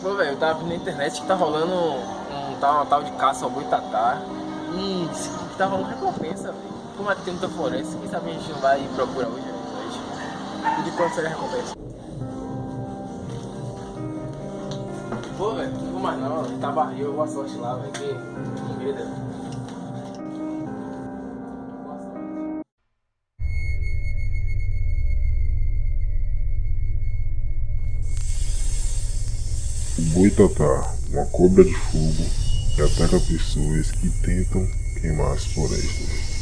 Pô, velho, eu tava vendo na internet que tá rolando um, um tal, uma tal de caça ao boitatá. E que tá rolando recompensa, velho. Como aqui tem muita floresta, quem sabe a gente não vai procurar hoje? Hoje. E de quanto seria a recompensa? Pô, velho, não vou mais não. Tá barril, boa sorte lá, velho. Que, que medo. Boa O boitatá, uma cobra de fogo que ataca pessoas que tentam queimar as florestas.